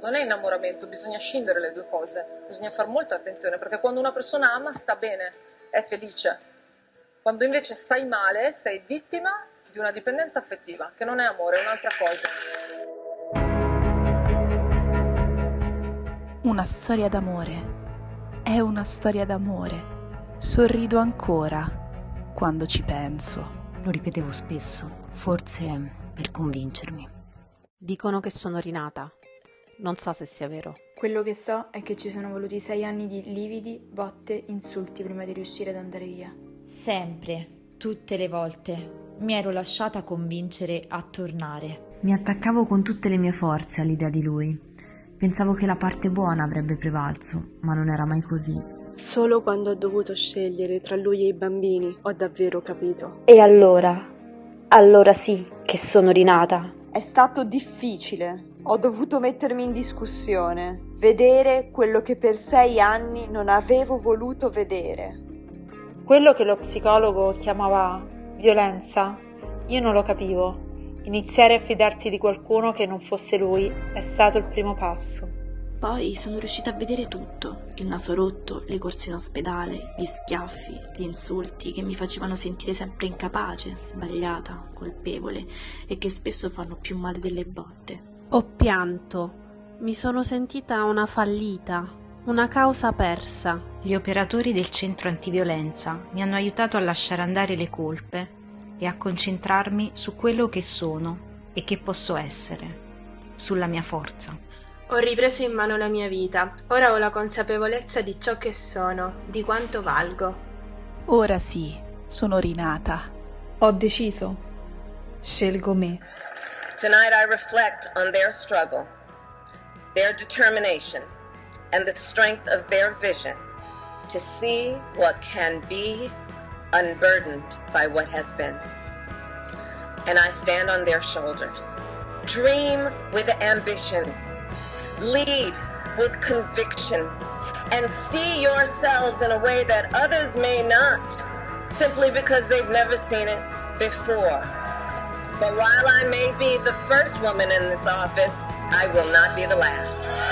non è innamoramento, bisogna scindere le due cose, bisogna fare molta attenzione perché quando una persona ama sta bene, è felice. Quando invece stai male sei vittima di una dipendenza affettiva, che non è amore, è un'altra cosa. Una storia d'amore. È una storia d'amore. Sorrido ancora quando ci penso. Lo ripetevo spesso, forse per convincermi. Dicono che sono rinata. Non so se sia vero. Quello che so è che ci sono voluti sei anni di lividi, botte, insulti prima di riuscire ad andare via. Sempre, tutte le volte, mi ero lasciata convincere a tornare. Mi attaccavo con tutte le mie forze all'idea di lui. Pensavo che la parte buona avrebbe prevalso, ma non era mai così. Solo quando ho dovuto scegliere tra lui e i bambini ho davvero capito. E allora? Allora sì che sono rinata. È stato difficile. Ho dovuto mettermi in discussione, vedere quello che per sei anni non avevo voluto vedere. Quello che lo psicologo chiamava violenza, io non lo capivo. Iniziare a fidarsi di qualcuno che non fosse lui è stato il primo passo. Poi sono riuscita a vedere tutto, il naso rotto, le corse in ospedale, gli schiaffi, gli insulti che mi facevano sentire sempre incapace, sbagliata, colpevole e che spesso fanno più male delle botte. Ho pianto, mi sono sentita una fallita, una causa persa. Gli operatori del centro antiviolenza mi hanno aiutato a lasciare andare le colpe e a concentrarmi su quello che sono e che posso essere, sulla mia forza. Ho ripreso in mano la mia vita, ora ho la consapevolezza di ciò che sono, di quanto valgo. Ora sì, sono rinata. Ho deciso. Scelgo me. Tonight I reflect on their struggle, their determination, and the strength of their vision to see what can be unburdened by what has been. And I stand on their shoulders. Dream with ambition lead with conviction, and see yourselves in a way that others may not, simply because they've never seen it before. But while I may be the first woman in this office, I will not be the last.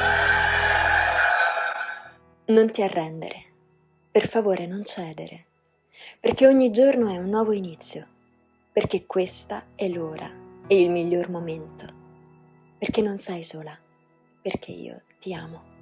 Non ti arrendere. Per favore non cedere. Perché ogni giorno è un nuovo inizio. Perché questa è l'ora e il miglior momento. Perché non sei sola perché io ti amo.